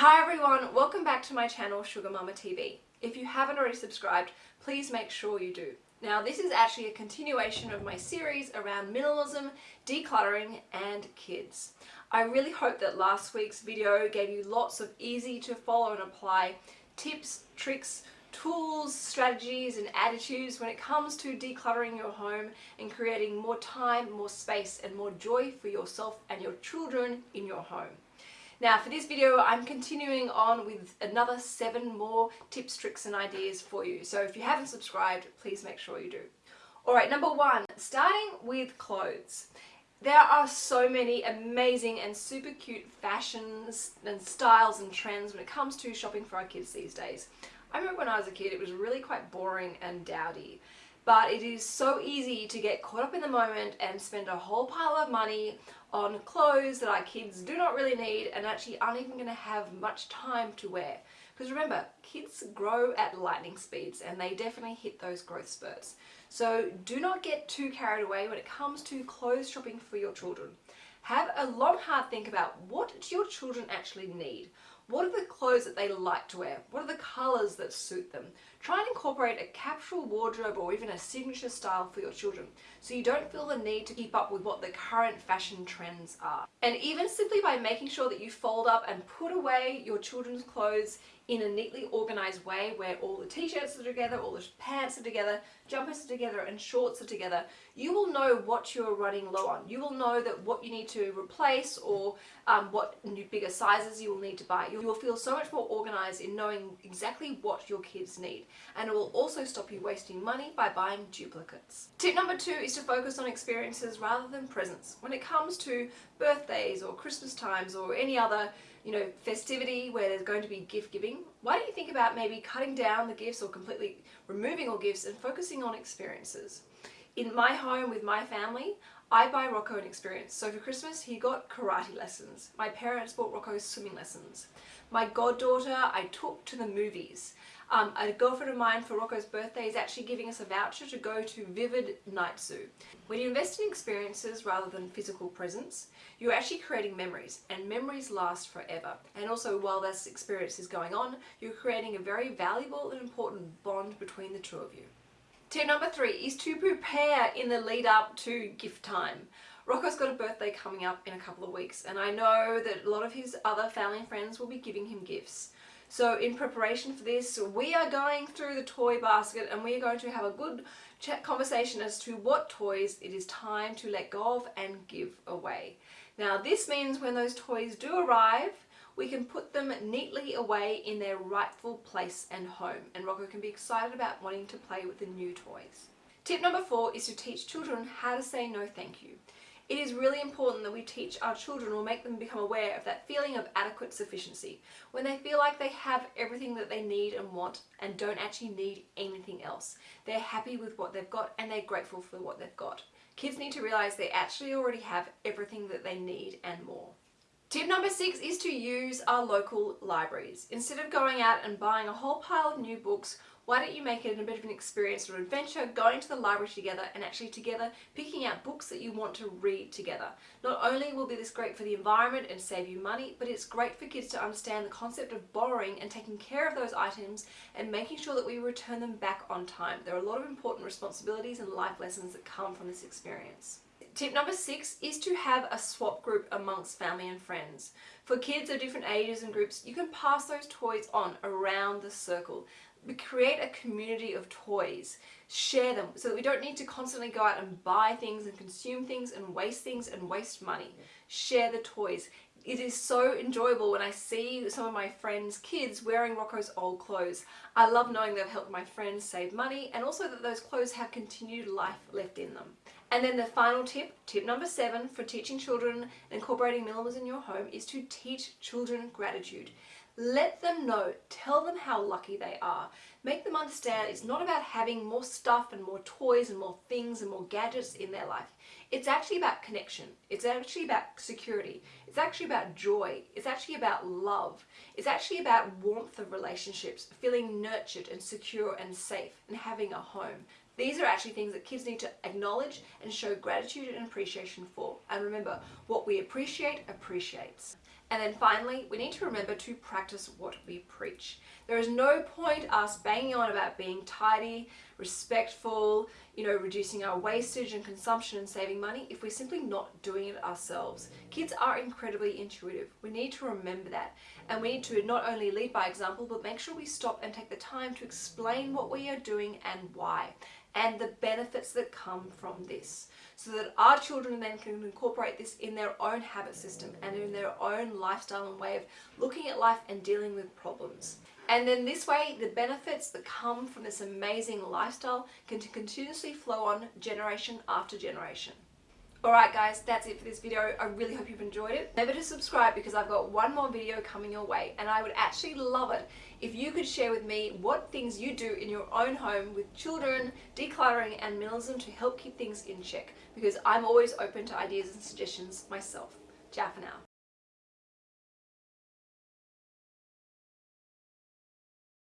Hi everyone, welcome back to my channel Sugar Mama TV. If you haven't already subscribed, please make sure you do. Now this is actually a continuation of my series around minimalism, decluttering and kids. I really hope that last week's video gave you lots of easy to follow and apply tips, tricks, tools, strategies and attitudes when it comes to decluttering your home and creating more time, more space and more joy for yourself and your children in your home. Now for this video I'm continuing on with another seven more tips, tricks and ideas for you. So if you haven't subscribed, please make sure you do. Alright, number one, starting with clothes. There are so many amazing and super cute fashions and styles and trends when it comes to shopping for our kids these days. I remember when I was a kid it was really quite boring and dowdy but it is so easy to get caught up in the moment and spend a whole pile of money on clothes that our kids do not really need and actually aren't even going to have much time to wear. Because remember, kids grow at lightning speeds and they definitely hit those growth spurts. So do not get too carried away when it comes to clothes shopping for your children. Have a long hard think about what do your children actually need? What are the clothes that they like to wear? What are the colours that suit them? Try and incorporate a capsule wardrobe or even a signature style for your children so you don't feel the need to keep up with what the current fashion trends are. And even simply by making sure that you fold up and put away your children's clothes in a neatly organized way where all the t-shirts are together, all the pants are together, jumpers are together and shorts are together, you will know what you're running low on. You will know that what you need to replace or um, what new bigger sizes you will need to buy. You will feel so much more organized in knowing exactly what your kids need and it will also stop you wasting money by buying duplicates. Tip number two is to focus on experiences rather than presents. When it comes to birthdays or Christmas times or any other you know, festivity where there's going to be gift giving, why don't you think about maybe cutting down the gifts or completely removing all gifts and focusing on experiences. In my home with my family, I buy Rocco an experience. So for Christmas, he got karate lessons. My parents bought Rocco swimming lessons. My goddaughter, I took to the movies. Um, a girlfriend of mine for Rocco's birthday is actually giving us a voucher to go to Vivid Night Zoo. When you invest in experiences rather than physical presents, you're actually creating memories and memories last forever. And also while this experience is going on, you're creating a very valuable and important bond between the two of you. Tip number three is to prepare in the lead up to gift time. Rocco's got a birthday coming up in a couple of weeks and I know that a lot of his other family and friends will be giving him gifts. So in preparation for this, we are going through the toy basket and we are going to have a good chat conversation as to what toys it is time to let go of and give away. Now this means when those toys do arrive, we can put them neatly away in their rightful place and home and Rocco can be excited about wanting to play with the new toys. Tip number four is to teach children how to say no thank you. It is really important that we teach our children or make them become aware of that feeling of adequate sufficiency when they feel like they have everything that they need and want and don't actually need anything else. They're happy with what they've got and they're grateful for what they've got. Kids need to realize they actually already have everything that they need and more. Tip number six is to use our local libraries. Instead of going out and buying a whole pile of new books why don't you make it a bit of an experience or an adventure going to the library together and actually together picking out books that you want to read together. Not only will be this great for the environment and save you money, but it's great for kids to understand the concept of borrowing and taking care of those items and making sure that we return them back on time. There are a lot of important responsibilities and life lessons that come from this experience. Tip number six is to have a swap group amongst family and friends. For kids of different ages and groups, you can pass those toys on around the circle. We create a community of toys. Share them so that we don't need to constantly go out and buy things and consume things and waste things and waste money. Share the toys it is so enjoyable when I see some of my friends' kids wearing Rocco's old clothes. I love knowing they've helped my friends save money and also that those clothes have continued life left in them. And then the final tip, tip number seven for teaching children incorporating minimalism in your home is to teach children gratitude. Let them know, tell them how lucky they are. Make them understand it's not about having more stuff and more toys and more things and more gadgets in their life. It's actually about connection. It's actually about security. It's actually about joy. It's actually about love. It's actually about warmth of relationships, feeling nurtured and secure and safe and having a home. These are actually things that kids need to acknowledge and show gratitude and appreciation for. And remember, what we appreciate appreciates. And then finally, we need to remember to practice what we preach. There is no point us banging on about being tidy, respectful, you know, reducing our wastage and consumption and saving money if we're simply not doing it ourselves. Kids are incredibly intuitive. We need to remember that. And we need to not only lead by example, but make sure we stop and take the time to explain what we are doing and why and the benefits that come from this so that our children then can incorporate this in their own habit system and in their own lifestyle and way of looking at life and dealing with problems. And then this way, the benefits that come from this amazing lifestyle can continuously flow on generation after generation. Alright guys, that's it for this video. I really hope you've enjoyed it. Remember to subscribe because I've got one more video coming your way and I would actually love it if you could share with me what things you do in your own home with children, decluttering and minimalism to help keep things in check because I'm always open to ideas and suggestions myself. Ciao for now.